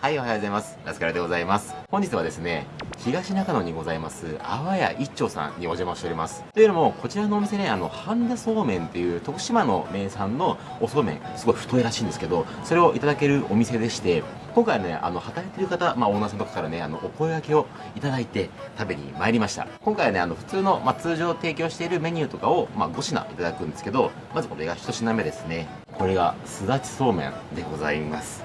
はい、おはようございます。ラスカルでございます。本日はですね、東中野にございます、あわや一丁さんにお邪魔しております。というのも、こちらのお店ね、あの、半田そうめんっていう徳島の名産のおそうめん、すごい太いらしいんですけど、それをいただけるお店でして、今回ね、あの、働いてる方、まあ、オーナーさんとかからね、あの、お声掛けをいただいて食べに参りました。今回はね、あの、普通の、まあ、通常提供しているメニューとかを、まあ、5品いただくんですけど、まずこれが1品目ですね。これが、すだちそうめんでございます。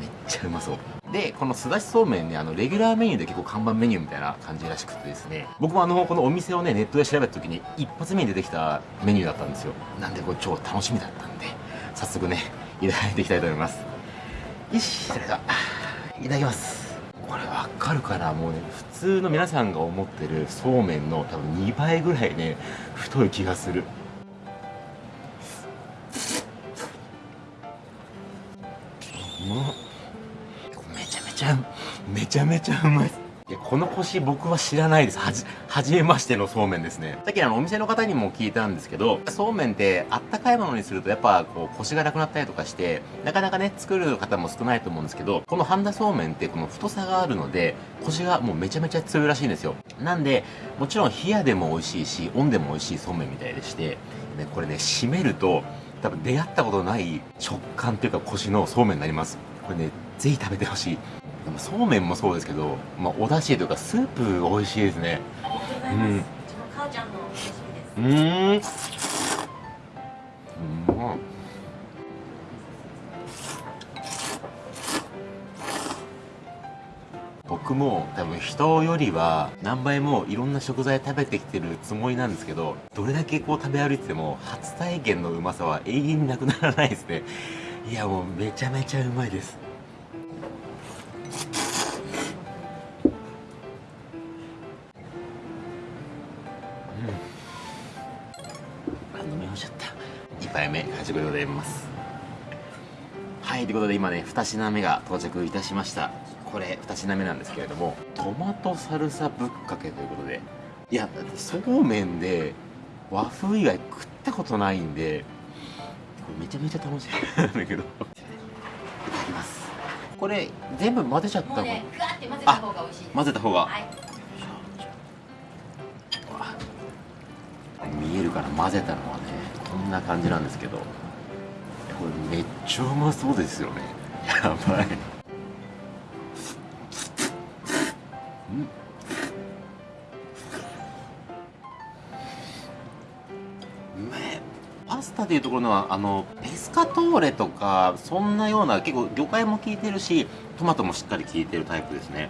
めっちゃうまそう。で、このすだちそうめんね、あの、レギュラーメニューで結構看板メニューみたいな感じらしくてですね、僕もあの、このお店をね、ネットで調べた時に、一発目に出てきたメニューだったんですよ。なんで、これ超楽しみだったんで、早速ね、いただいていきたいと思います。よし、それでは、いただきます。これわかるかな？もうね、普通の皆さんが思ってるそうめんの多分2倍ぐらいね、太い気がする。うまっちゃめちゃめちゃうまい。ですいやこの腰僕は知らないです。はじ初めましてのそうめんですね。さっきあのお店の方にも聞いたんですけどそうめんってあったかいものにするとやっぱこう腰がなくなったりとかしてなかなかね作る方も少ないと思うんですけどこの半田そうめんってこの太さがあるので腰がもうめちゃめちゃ強いらしいんですよ。なんでもちろん冷やでも美味しいし温でも美味しいそうめんみたいでしてでこれね締めると多分出会ったことない食感っていうか腰のそうめんになります。これねぜひ食べてほしい。でもそうめんもそうですけど、まあ、お出汁というかスープ美味しいですね。うん。うちの母ちゃんのレシピです。うーん。うまっ僕も多分人よりは何倍もいろんな食材食べてきてるつもりなんですけどどれだけこう食べ歩いてても初体験のうまさは永遠になくならないですね。いやもうめちゃめちゃうまいですあ飲み干しちゃった。2杯目はじめでございます。はいということで今ね2品目が到着いたしました。これ2品目なんですけれどもトマトサルサぶっかけということで。いやだってそうめんで和風以外食ったことないんでこれめちゃめちゃ楽しみなんだけど。いただきます。これ全部混ぜちゃったの？もうね、混ぜた方が美味しい。混ぜた方が。はい。見えるから混ぜたのはねこんな感じなんですけど。これめっちゃうまそうですよね。やばい。うん。うめえ。パスタでいうところのはあのペスカトーレとかそんなような結構魚介も効いてるしトマトもしっかり効いてるタイプですね。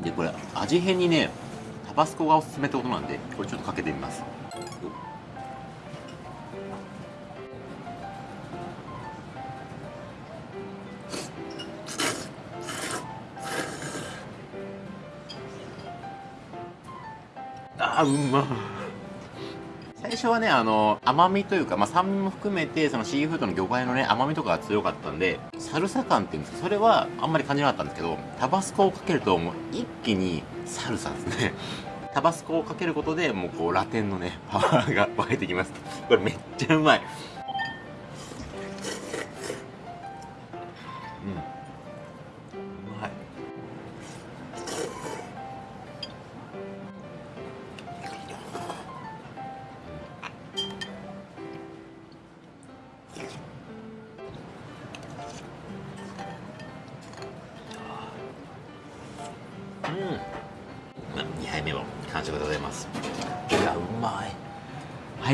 でこれ味変にねバスコがおすすめってことなんでこれちょっとかけてみます。あうま。最初はねあの甘みというか、まあ、酸味も含めてそのシーフードの魚介のね甘みとかが強かったんでサルサ感っていうんですかそれはあんまり感じなかったんですけどタバスコをかけるともう一気にサルサですね。タバスコをかけることでもうこうラテンのねパワーが 湧いてきます。これめっちゃうまい。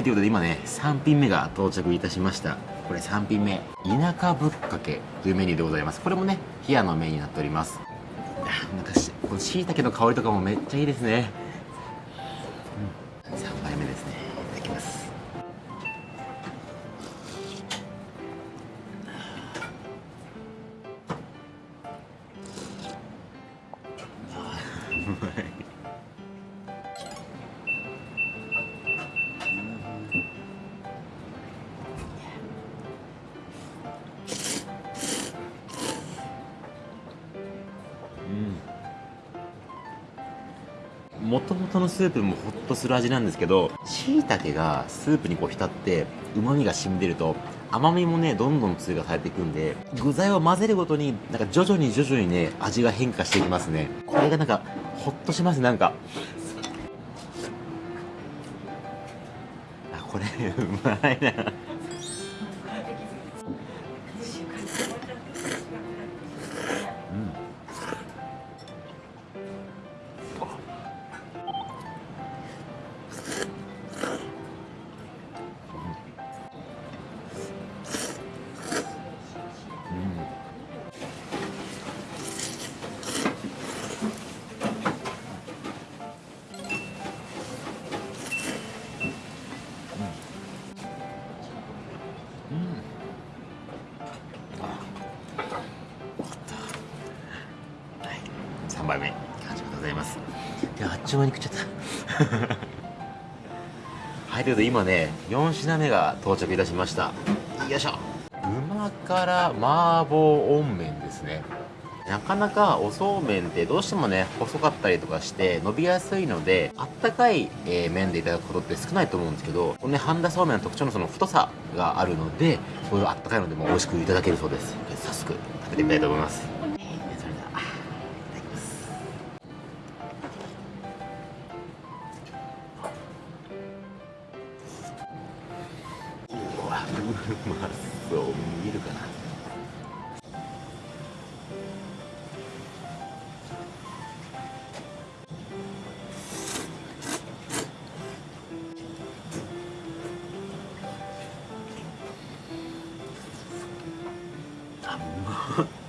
ということで今ね3品目が到着いたしました。これ3品目田舎ぶっかけというメニューでございます。これもね冷やのメニューになっております。あなんかしこの椎茸の香りとかもめっちゃいいですね、うん、3杯目ですね。いただきます。うまいうん元々のスープもホッとする味なんですけど椎茸がスープにこう浸って旨味が染み出ると甘みもねどんどん追加されていくんで具材を混ぜるごとになんか徐々に徐々にね味が変化していきますね。これがなんかホッとしますなんか。あこれうまいな。ちゅう間に食っちゃった。はいということで今ね4品目が到着いたしました。よいしょ。旨辛麻婆温麺ですね。なかなかおそうめんってどうしてもね細かったりとかして伸びやすいのであったかい、えー麺でいただくことって少ないと思うんですけどこのね半田そうめんの特徴のその太さがあるのでこういうあったかいのでも美味しくいただけるそうです。早速食べてみたいと思います、まそう見えるかな。あうまっ。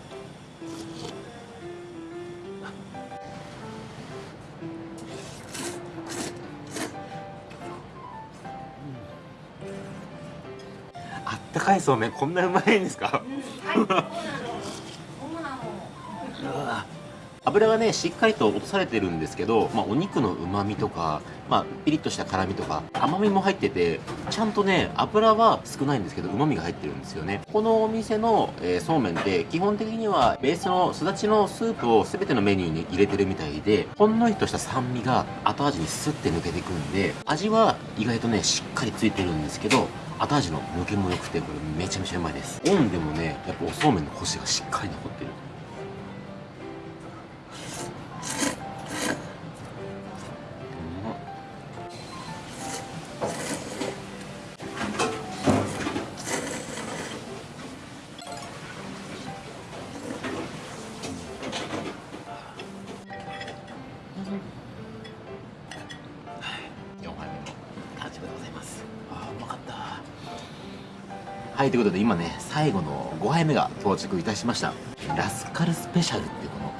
あったかいそうめんこんなうまいんですか？うなの。そうなの。油がねしっかりと落とされてるんですけど、まあ、お肉のうまみとか、まあ、ピリッとした辛みとか甘みも入っててちゃんとね油は少ないんですけどうまみが入ってるんですよねこのお店の、えーそうめんって基本的にはベースのすだちのスープを全てのメニューに入れてるみたいでほんのりとした酸味が後味にスッて抜けていくんで味は意外とねしっかりついてるんですけど後味の抜けも良くてこれめちゃめちゃうまいです。オンでもねやっぱおそうめんのコシがしっかり残ってる。はいということで今ね最後の5杯目が到着いたしました。ラスカルスペシャルってこの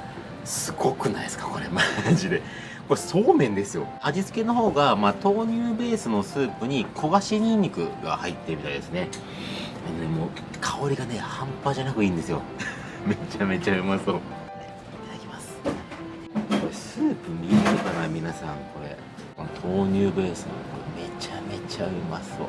すごくないですか？これマジで。これそうめんですよ。味付けの方が、まあ、豆乳ベースのスープに焦がしにんにくが入ってるみたいですね。でもう香りがね半端じゃなくいいんですよ。めちゃめちゃうまそう。いただきます。これスープ見えるかな皆さん？これ。この豆乳ベースのこれめちゃめちゃうまそう。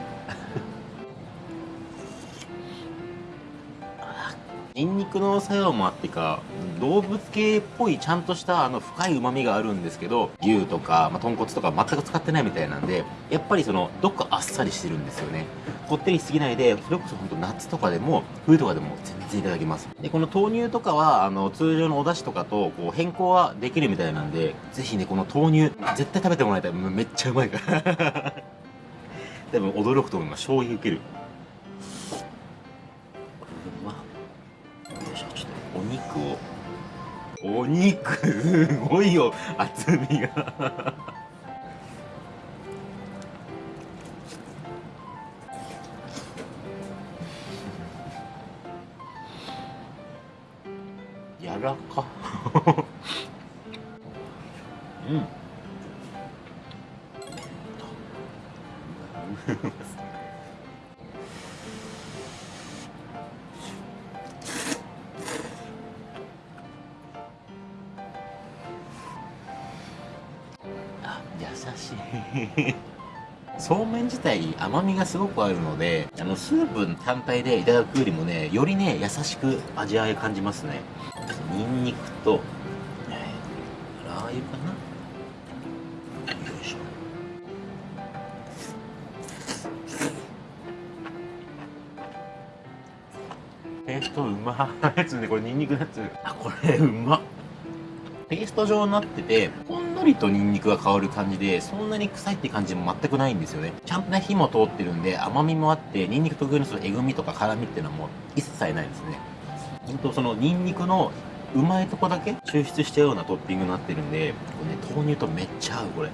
ニンニクの作用もあってか動物系っぽいちゃんとしたあの深いうまみがあるんですけど牛とか、まあ、豚骨とか全く使ってないみたいなんでやっぱりそのどっかあっさりしてるんですよね。こってりしすぎないでそれこそ本当夏とかでも冬とかでも全然いただけます。でこの豆乳とかはあの通常のお出汁とかとこう変更はできるみたいなんでぜひねこの豆乳絶対食べてもらいたい。めめっちゃうまいから。多分驚くと思います。衝撃受ける。お肉すごいよ厚みが。やらか。優しい。そうめん自体甘みがすごくあるのであのスープ単体でいただくよりもねよりね優しく味わい感じますね。にんにくと、えー、ラー油かな。ペーストうま。いやつねこれにんにくのやつ。あこれうま。ペースト状になっててこんりとニンニクが香る感じでそんなに臭いって感じも全くないんですよね。ちゃんとね火も通ってるんで甘みもあってニンニク特有のそのえぐみとか辛みっていうのはもう一切ないですね。ほんとそのニンニクのうまいとこだけ抽出したようなトッピングになってるんでこれね豆乳とめっちゃ合うこれ。